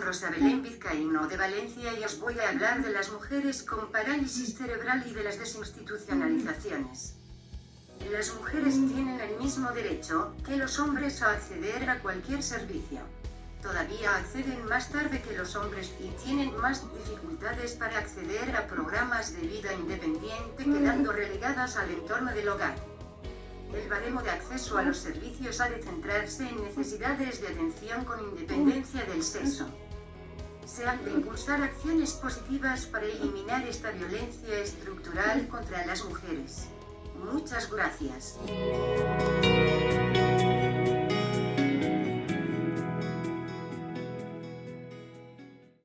Rosa Belén Vizcaíno de Valencia y os voy a hablar de las mujeres con parálisis cerebral y de las desinstitucionalizaciones. Las mujeres tienen el mismo derecho que los hombres a acceder a cualquier servicio. Todavía acceden más tarde que los hombres y tienen más dificultades para acceder a programas de vida independiente quedando relegadas al entorno del hogar. El baremo de acceso a los servicios ha de centrarse en necesidades de atención con independencia del sexo. Se han de impulsar acciones positivas para eliminar esta violencia estructural contra las mujeres. Muchas gracias.